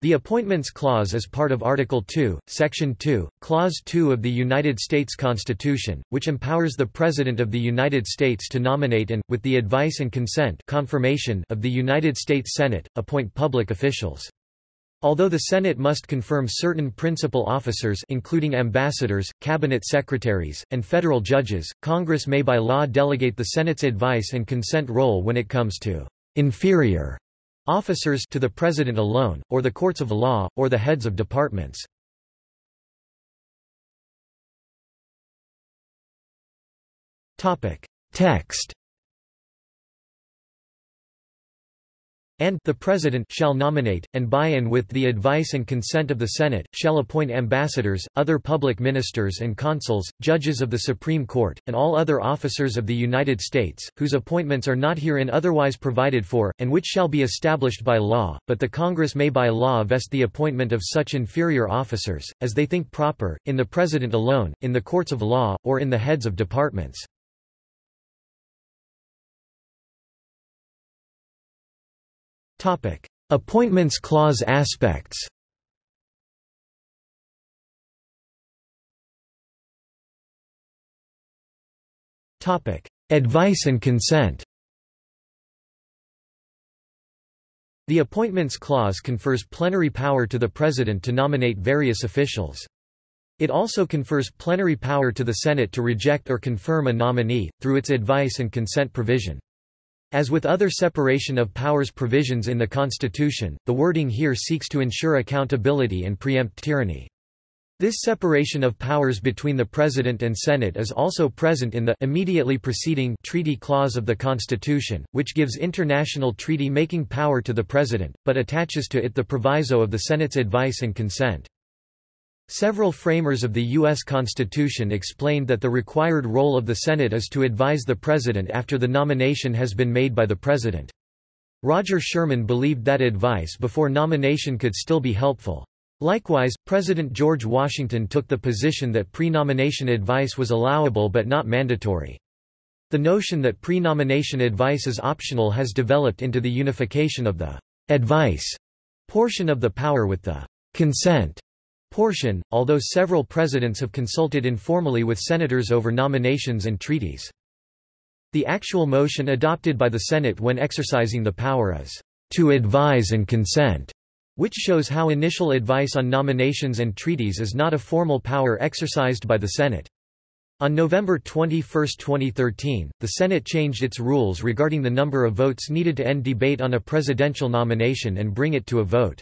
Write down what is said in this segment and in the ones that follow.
The Appointments Clause is part of Article 2, Section 2, Clause 2 of the United States Constitution, which empowers the President of the United States to nominate and, with the advice and consent confirmation of the United States Senate, appoint public officials. Although the Senate must confirm certain principal officers including ambassadors, cabinet secretaries, and federal judges, Congress may by law delegate the Senate's advice and consent role when it comes to inferior officers to the President alone, or the courts of law, or the heads of departments. Text and the President shall nominate, and by and with the advice and consent of the Senate, shall appoint ambassadors, other public ministers and consuls, judges of the Supreme Court, and all other officers of the United States, whose appointments are not herein otherwise provided for, and which shall be established by law, but the Congress may by law vest the appointment of such inferior officers, as they think proper, in the President alone, in the courts of law, or in the heads of departments. Topic: Appointments clause aspects. Topic: Advice and consent. The Appointments Clause confers plenary power to the President to nominate various officials. It also confers plenary power to the Senate to reject or confirm a nominee, through its advice and consent provision. As with other separation of powers provisions in the Constitution, the wording here seeks to ensure accountability and preempt tyranny. This separation of powers between the President and Senate is also present in the immediately preceding treaty clause of the Constitution, which gives international treaty-making power to the President, but attaches to it the proviso of the Senate's advice and consent. Several framers of the U.S. Constitution explained that the required role of the Senate is to advise the President after the nomination has been made by the President. Roger Sherman believed that advice before nomination could still be helpful. Likewise, President George Washington took the position that pre-nomination advice was allowable but not mandatory. The notion that pre-nomination advice is optional has developed into the unification of the advice portion of the power with the consent portion, although several presidents have consulted informally with senators over nominations and treaties. The actual motion adopted by the Senate when exercising the power is, "...to advise and consent", which shows how initial advice on nominations and treaties is not a formal power exercised by the Senate. On November 21, 2013, the Senate changed its rules regarding the number of votes needed to end debate on a presidential nomination and bring it to a vote.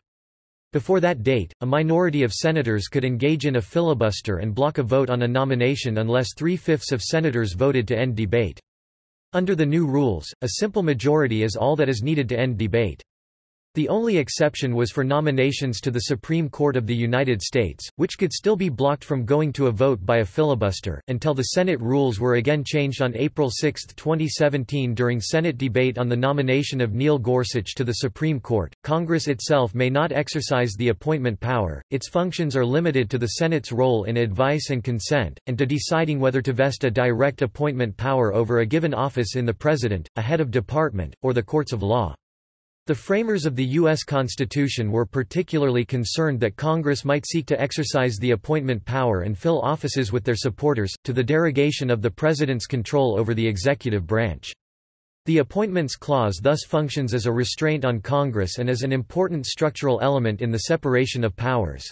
Before that date, a minority of senators could engage in a filibuster and block a vote on a nomination unless three-fifths of senators voted to end debate. Under the new rules, a simple majority is all that is needed to end debate. The only exception was for nominations to the Supreme Court of the United States, which could still be blocked from going to a vote by a filibuster, until the Senate rules were again changed on April 6, 2017 during Senate debate on the nomination of Neil Gorsuch to the Supreme Court. Congress itself may not exercise the appointment power, its functions are limited to the Senate's role in advice and consent, and to deciding whether to vest a direct appointment power over a given office in the President, a head of department, or the courts of law. The framers of the U.S. Constitution were particularly concerned that Congress might seek to exercise the appointment power and fill offices with their supporters, to the derogation of the President's control over the executive branch. The Appointments Clause thus functions as a restraint on Congress and as an important structural element in the separation of powers.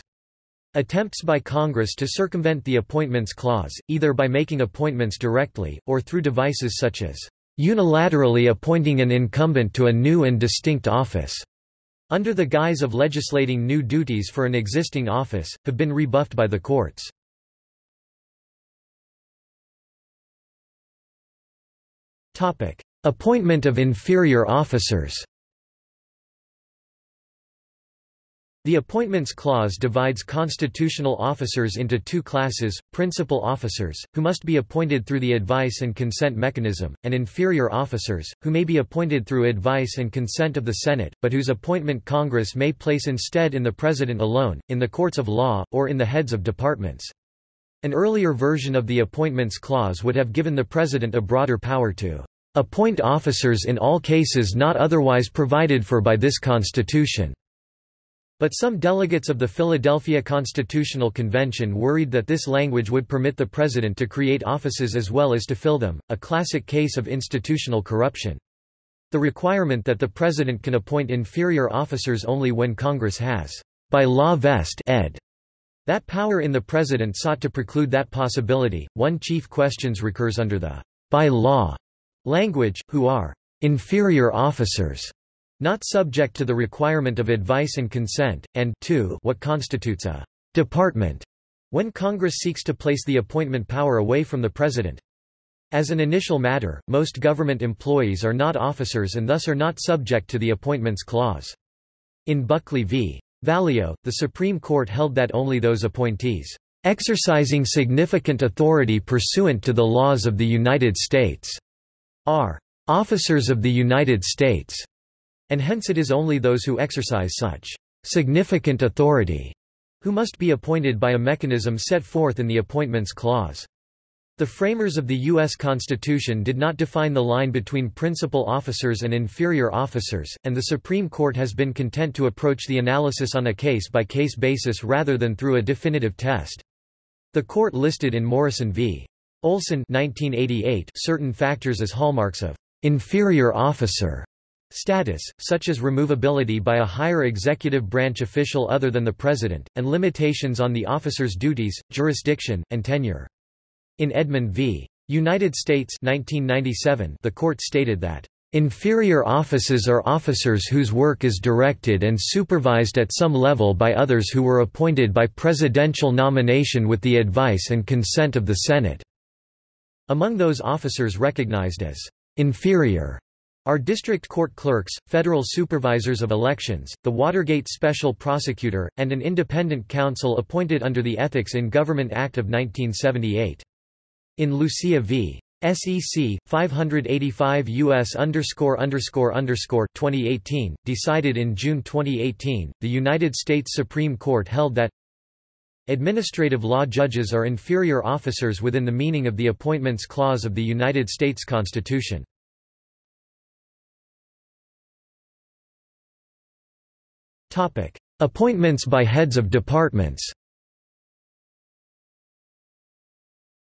Attempts by Congress to circumvent the Appointments Clause, either by making appointments directly, or through devices such as unilaterally appointing an incumbent to a new and distinct office, under the guise of legislating new duties for an existing office, have been rebuffed by the courts. Appointment of inferior officers The Appointments Clause divides constitutional officers into two classes, principal officers, who must be appointed through the advice and consent mechanism, and inferior officers, who may be appointed through advice and consent of the Senate, but whose appointment Congress may place instead in the President alone, in the courts of law, or in the heads of departments. An earlier version of the Appointments Clause would have given the President a broader power to appoint officers in all cases not otherwise provided for by this Constitution. But some delegates of the Philadelphia Constitutional Convention worried that this language would permit the president to create offices as well as to fill them, a classic case of institutional corruption. The requirement that the president can appoint inferior officers only when Congress has, by law vest ed. That power in the president sought to preclude that possibility. One chief questions recurs under the by law language, who are inferior officers, not subject to the requirement of advice and consent, and 2 what constitutes a department, when Congress seeks to place the appointment power away from the President. As an initial matter, most government employees are not officers and thus are not subject to the Appointments Clause. In Buckley v. Valeo, the Supreme Court held that only those appointees exercising significant authority pursuant to the laws of the United States are officers of the United States, and hence it is only those who exercise such significant authority who must be appointed by a mechanism set forth in the Appointments Clause. The framers of the U.S. Constitution did not define the line between principal officers and inferior officers, and the Supreme Court has been content to approach the analysis on a case-by-case -case basis rather than through a definitive test. The court listed in Morrison v. Olson 1988 certain factors as hallmarks of inferior officer status, such as removability by a higher executive branch official other than the president, and limitations on the officer's duties, jurisdiction, and tenure. In Edmond v. United States 1997, the court stated that Inferior offices are officers whose work is directed and supervised at some level by others who were appointed by presidential nomination with the advice and consent of the Senate." Among those officers recognized as «inferior» are district court clerks, federal supervisors of elections, the Watergate special prosecutor, and an independent counsel appointed under the Ethics in Government Act of 1978. In Lucia v. SEC 585 US underscore underscore underscore 2018 decided in June 2018 the United States Supreme Court held that administrative law judges are inferior officers within the meaning of the appointments clause of the United States Constitution appointments by heads of departments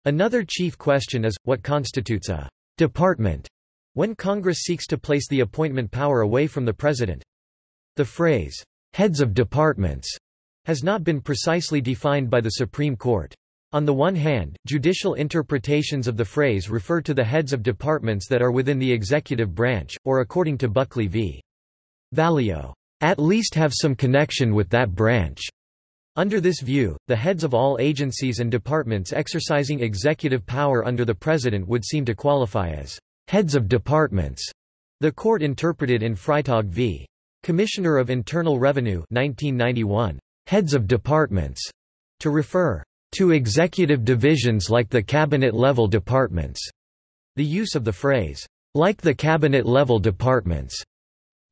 Another chief question is, what constitutes a department when Congress seeks to place the appointment power away from the President? The phrase, heads of departments, has not been precisely defined by the Supreme Court. On the one hand, judicial interpretations of the phrase refer to the heads of departments that are within the executive branch, or according to Buckley v. Valeo, at least have some connection with that branch. Under this view, the heads of all agencies and departments exercising executive power under the President would seem to qualify as heads of departments. The court interpreted in Freytag v. Commissioner of Internal Revenue 1991, heads of departments, to refer to executive divisions like the cabinet-level departments. The use of the phrase, like the cabinet-level departments,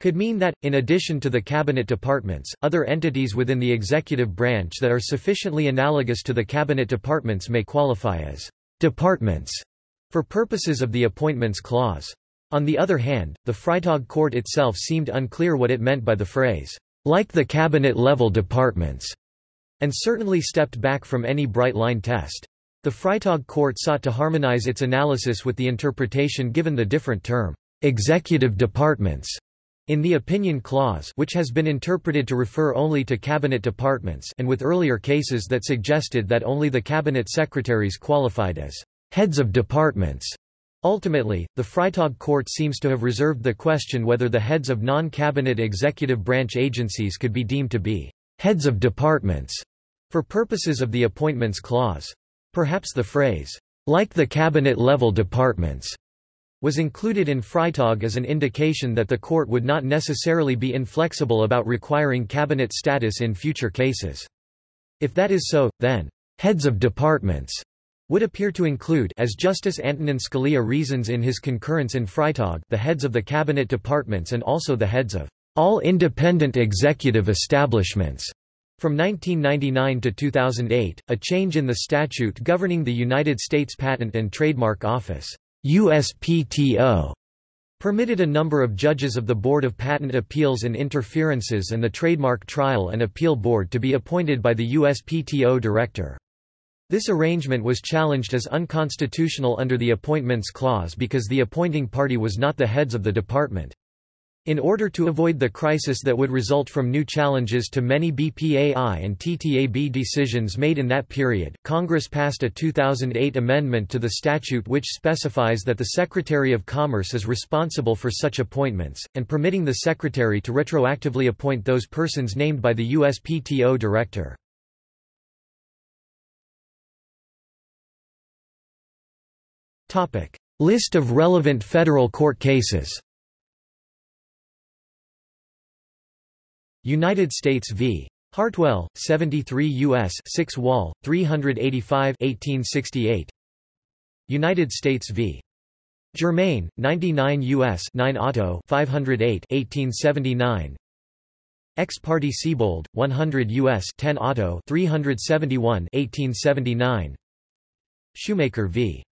could mean that, in addition to the cabinet departments, other entities within the executive branch that are sufficiently analogous to the cabinet departments may qualify as departments for purposes of the Appointments Clause. On the other hand, the Freytag court itself seemed unclear what it meant by the phrase, like the cabinet-level departments, and certainly stepped back from any bright-line test. The Freytag court sought to harmonize its analysis with the interpretation given the different term, executive departments, in the opinion clause which has been interpreted to refer only to cabinet departments and with earlier cases that suggested that only the cabinet secretaries qualified as heads of departments. Ultimately, the Freytag court seems to have reserved the question whether the heads of non-cabinet executive branch agencies could be deemed to be heads of departments for purposes of the Appointments Clause. Perhaps the phrase, like the cabinet-level departments, was included in Freytag as an indication that the court would not necessarily be inflexible about requiring cabinet status in future cases. If that is so, then, heads of departments would appear to include as Justice Antonin Scalia reasons in his concurrence in Freytag the heads of the cabinet departments and also the heads of all independent executive establishments. From 1999 to 2008, a change in the statute governing the United States Patent and Trademark Office USPTO permitted a number of judges of the Board of Patent Appeals and Interferences and the Trademark Trial and Appeal Board to be appointed by the USPTO director. This arrangement was challenged as unconstitutional under the Appointments Clause because the appointing party was not the heads of the department. In order to avoid the crisis that would result from new challenges to many BPAI and TTAB decisions made in that period, Congress passed a 2008 amendment to the statute which specifies that the Secretary of Commerce is responsible for such appointments, and permitting the Secretary to retroactively appoint those persons named by the USPTO Director. List of relevant federal court cases United States v. Hartwell, 73 U.S. 6 Wall, 385 1868. United States v. Germain, 99 U.S. 9 Otto 508 1879. Ex parte Siebold, 100 U.S. 10 Otto 371 1879. Shoemaker v.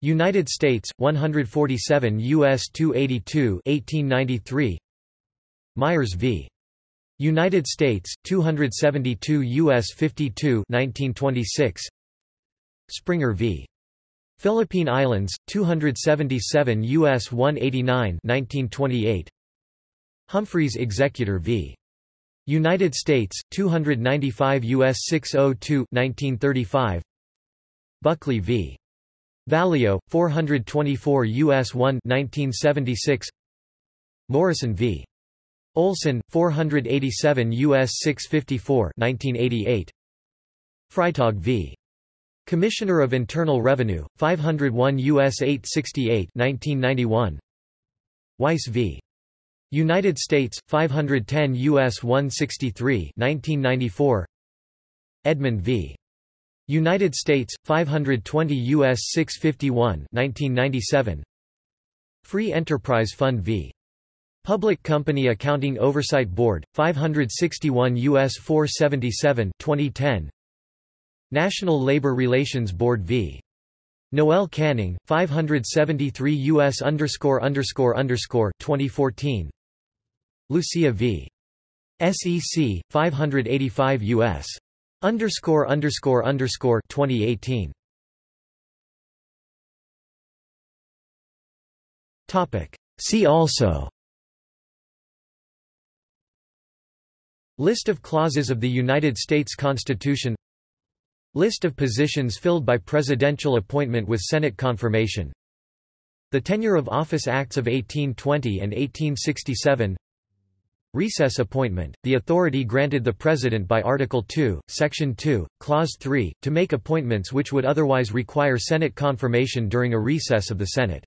United States, 147 U.S. 282 1893. Myers v. United States 272 US 52 1926 Springer v. Philippine Islands 277 US 189 1928 Humphreys Executor v. United States 295 US 602 1935 Buckley v. Valeo, 424 US 1 1976 Morrison v Olson, 487 U.S. 654 1988. Freytag v. Commissioner of Internal Revenue, 501 U.S. 868 1991. Weiss v. United States, 510 U.S. 163 1994. Edmond v. United States, 520 U.S. 651 1997. Free Enterprise Fund v. Public Company Accounting Oversight Board, 561 U.S. 477 2010. National Labor Relations Board v. Noel Canning, 573 U.S. underscore underscore underscore 2014. Lucia v. SEC, 585 U.S. underscore underscore underscore 2018. Topic. See also. List of clauses of the United States Constitution. List of positions filled by presidential appointment with Senate confirmation. The Tenure of Office Acts of 1820 and 1867 Recess appointment, the authority granted the President by Article 2, Section 2, Clause 3, to make appointments which would otherwise require Senate confirmation during a recess of the Senate